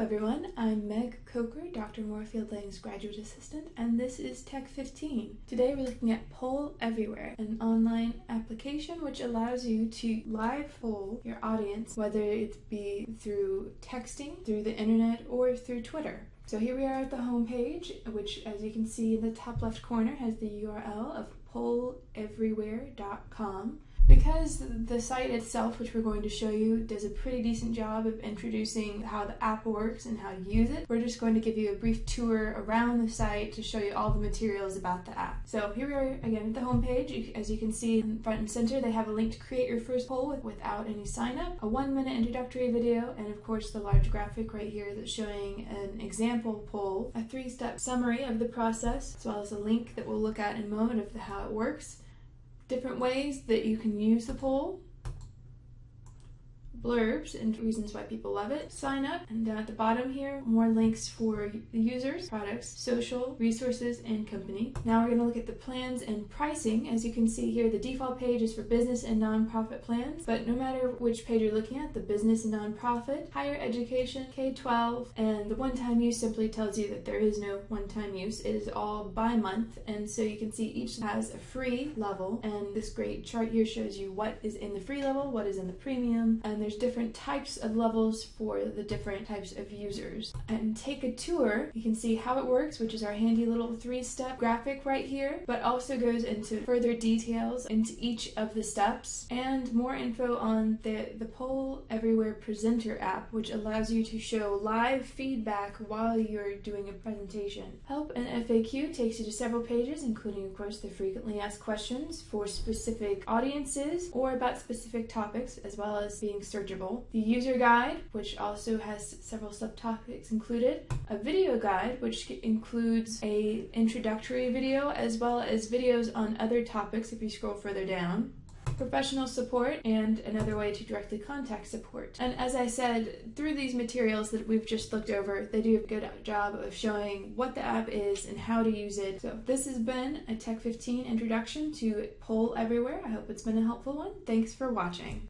everyone, I'm Meg Coker, Dr. Moorfield Lang's graduate assistant, and this is Tech 15. Today we're looking at Poll Everywhere, an online application which allows you to live poll your audience, whether it be through texting, through the internet, or through Twitter. So here we are at the home page, which as you can see in the top left corner has the URL of polleverywhere.com. Because the site itself, which we're going to show you, does a pretty decent job of introducing how the app works and how to use it, we're just going to give you a brief tour around the site to show you all the materials about the app. So here we are again at the homepage. As you can see in front and center, they have a link to create your first poll without any sign up, a one minute introductory video, and of course the large graphic right here that's showing an example poll, a three step summary of the process, as well as a link that we'll look at in a moment of how it works different ways that you can use the poll blurbs and reasons why people love it, sign up, and down at the bottom here, more links for the users, products, social, resources, and company. Now we're going to look at the plans and pricing. As you can see here, the default page is for business and nonprofit plans, but no matter which page you're looking at, the business and nonprofit, higher education, K-12, and the one-time use simply tells you that there is no one-time use. It is all by month, and so you can see each has a free level, and this great chart here shows you what is in the free level, what is in the premium, and there's there's different types of levels for the different types of users. And take a tour, you can see how it works, which is our handy little three-step graphic right here, but also goes into further details into each of the steps and more info on the, the Poll Everywhere Presenter app, which allows you to show live feedback while you're doing a presentation. Help and FAQ takes you to several pages, including, of course, the frequently asked questions for specific audiences or about specific topics, as well as being searched searchable, the user guide, which also has several subtopics included, a video guide, which includes a introductory video as well as videos on other topics if you scroll further down, professional support, and another way to directly contact support. And as I said, through these materials that we've just looked over, they do a good job of showing what the app is and how to use it. So this has been a Tech 15 introduction to Poll Everywhere. I hope it's been a helpful one. Thanks for watching.